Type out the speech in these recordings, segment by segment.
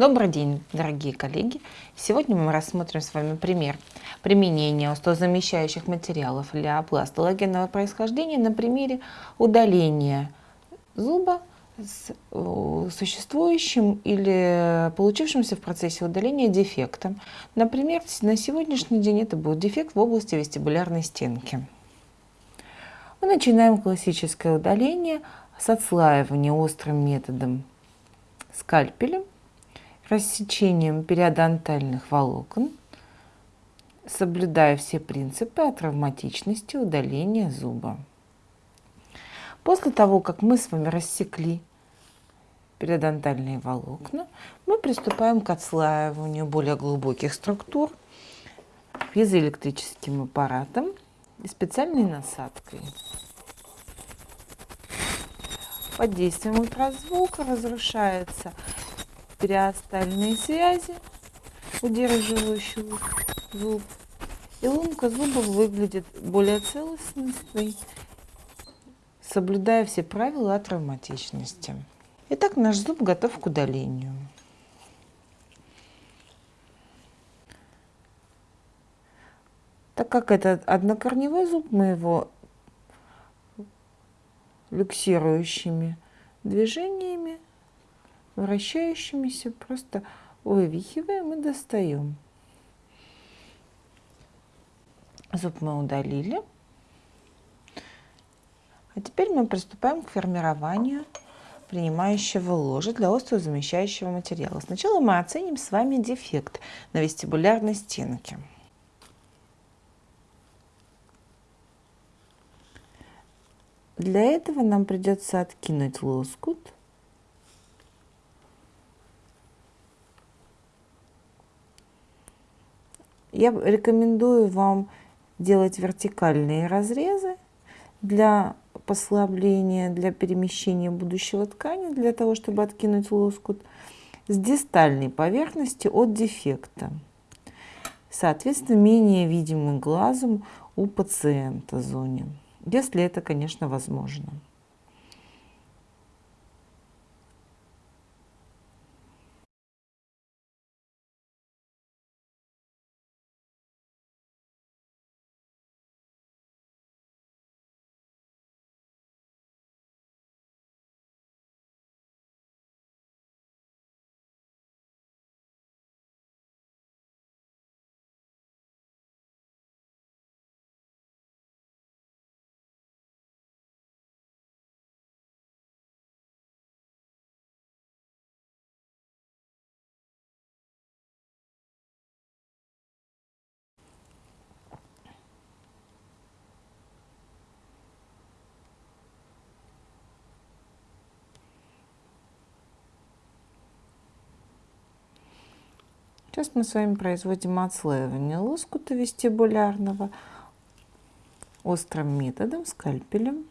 Добрый день, дорогие коллеги! Сегодня мы рассмотрим с вами пример применения остозамещающих материалов для пластологенного происхождения на примере удаления зуба с э, существующим или получившимся в процессе удаления дефектом. Например, на сегодняшний день это будет дефект в области вестибулярной стенки. Мы начинаем классическое удаление с отслаивания острым методом скальпелем рассечением периодонтальных волокон, соблюдая все принципы о травматичности удаления зуба. После того, как мы с вами рассекли периодонтальные волокна, мы приступаем к отслаиванию более глубоких структур пьезоэлектрическим аппаратом и специальной насадкой. Под действием ультразвука разрушается периостальные связи, удерживающие зуб. И лунка зуба выглядит более целостной, соблюдая все правила травматичности. Итак, наш зуб готов к удалению. Так как это однокорневой зуб, мы его люксирующими движениями вращающимися просто вывихиваем и достаем. Зуб мы удалили. А теперь мы приступаем к формированию принимающего ложа для остеозамещающего материала. Сначала мы оценим с вами дефект на вестибулярной стенке. Для этого нам придется откинуть лоскут – Я рекомендую вам делать вертикальные разрезы для послабления, для перемещения будущего ткани, для того, чтобы откинуть лоскут с дистальной поверхности от дефекта. Соответственно, менее видимым глазом у пациента зоне, если это, конечно, возможно. Сейчас мы с вами производим отслаивание лоскута вестибулярного острым методом, скальпелем.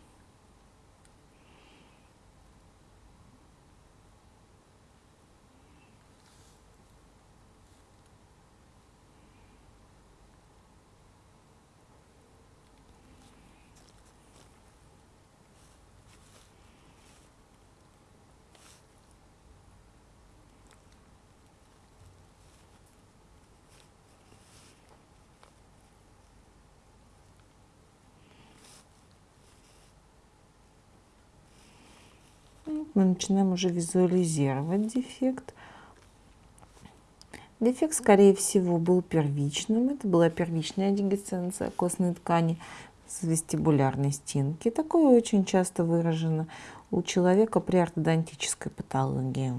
Мы начинаем уже визуализировать дефект. Дефект, скорее всего, был первичным. Это была первичная дегесценция костной ткани с вестибулярной стенки. Такое очень часто выражено у человека при ортодонтической патологии.